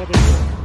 দেখা দেখি